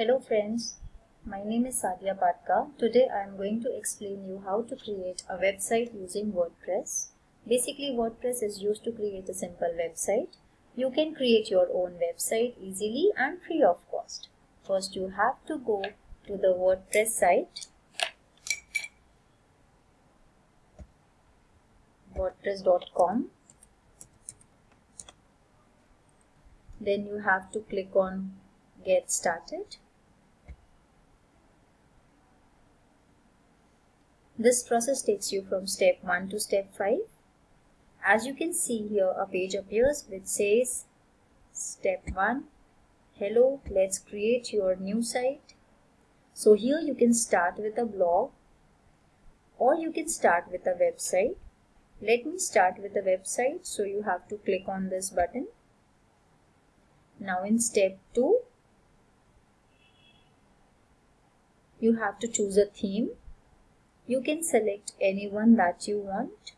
Hello friends, my name is Sadia Patka. Today I am going to explain you how to create a website using WordPress. Basically WordPress is used to create a simple website. You can create your own website easily and free of cost. First you have to go to the WordPress site wordpress.com then you have to click on get started. This process takes you from step 1 to step 5. As you can see here a page appears which says step 1 hello let's create your new site. So here you can start with a blog or you can start with a website. Let me start with a website so you have to click on this button. Now in step 2 you have to choose a theme. You can select any one that you want.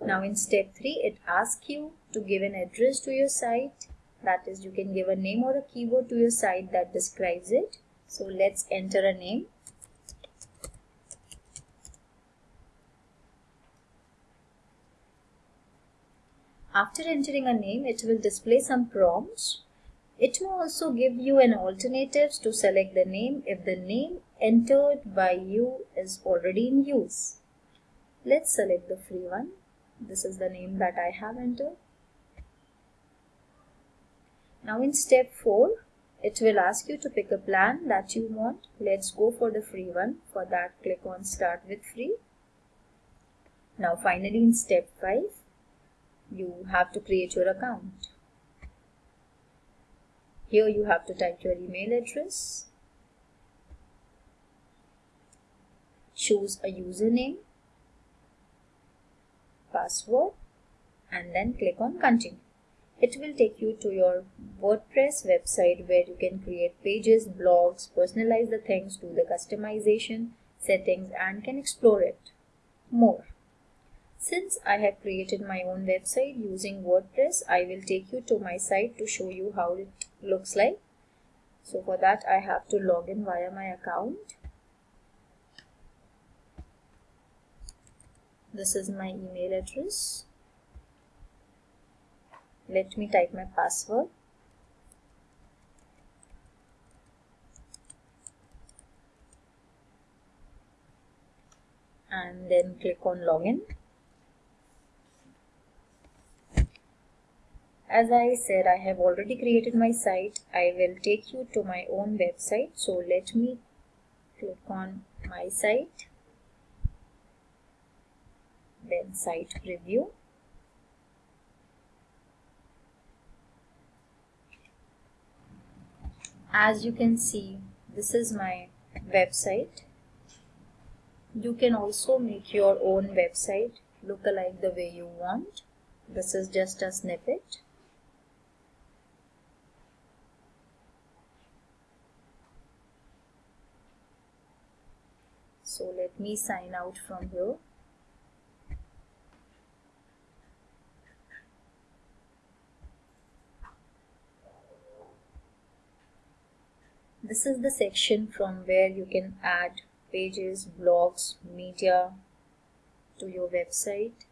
Now in step 3 it asks you to give an address to your site that is you can give a name or a keyword to your site that describes it. So let's enter a name. After entering a name it will display some prompts it may also give you an alternatives to select the name if the name entered by you is already in use. Let's select the free one. This is the name that I have entered. Now in step 4, it will ask you to pick a plan that you want. Let's go for the free one. For that, click on start with free. Now finally in step 5, you have to create your account. Here you have to type your email address, choose a username, password and then click on continue. It will take you to your WordPress website where you can create pages, blogs, personalize the things, do the customization, settings and can explore it more. Since I have created my own website using WordPress, I will take you to my site to show you how it looks like. So for that I have to log in via my account. This is my email address. Let me type my password. and then click on login As I said, I have already created my site. I will take you to my own website. So let me click on my site, then site preview. As you can see, this is my website. You can also make your own website look alike the way you want. This is just a snippet. So let me sign out from here. This is the section from where you can add pages blogs media to your website.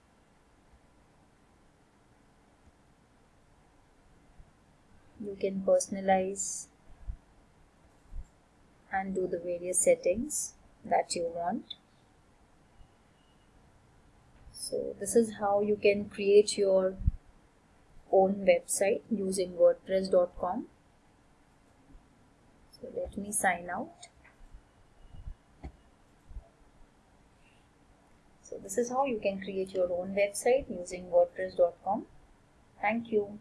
You can personalize and do the various settings that you want. So this is how you can create your own website using wordpress.com so let me sign out. So this is how you can create your own website using wordpress.com thank you